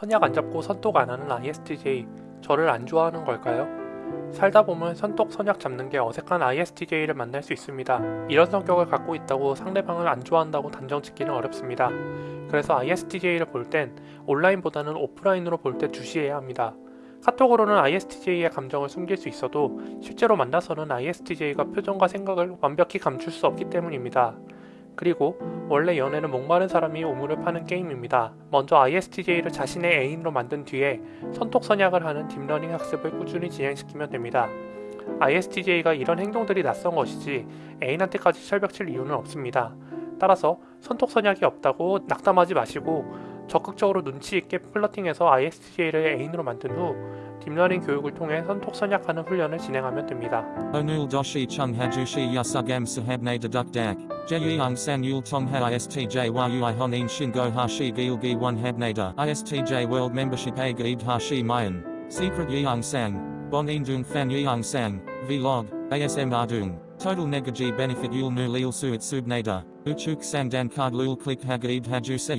선약 안 잡고 선톡 안 하는 ISTJ 저를 안 좋아하는 걸까요? 살다 보면 선톡 선약 잡는 게 어색한 ISTJ를 만날 수 있습니다. 이런 성격을 갖고 있다고 상대방을 안 좋아한다고 단정 짓기는 어렵습니다. 그래서 ISTJ를 볼 땐 온라인보다는 오프라인으로 볼 때 주시해야 합니다. 카톡으로는 ISTJ의 감정을 숨길 수 있어도 실제로 만나서는 ISTJ가 표정과 생각을 완벽히 감출 수 없기 때문입니다. 그리고 원래 연애는 목마른 사람이 우물을 파는 게임입니다. 먼저 ISTJ를 자신의 애인으로 만든 뒤에 선톡 선약을 하는 deep learning 학습을 꾸준히 진행시키면 됩니다. ISTJ가 이런 행동들이 낯선 것이지 애인한테까지 철벽칠 이유는 없습니다. 따라서 선톡 선약이 없다고 낙담하지 마시고 적극적으로 눈치 있게 flirting해서 ISTJ를 애인으로 만든 후 deep learning 교육을 통해 선톡 선약하는 훈련을 진행하면 됩니다. Doshi chung hajushi yasugam sahabne deduk dak. Jeyang san yul tongha istj yui honin shingo hashi gilgi one habnada. Istj world membership a gaid hashi mayan. Secret yeong sang. Bon indung fan yeong sang. Vlog. ASM ardung. Total negaji benefit yul nu lil suit subnada. Uchuk sang dan card lul click hagaid haju se.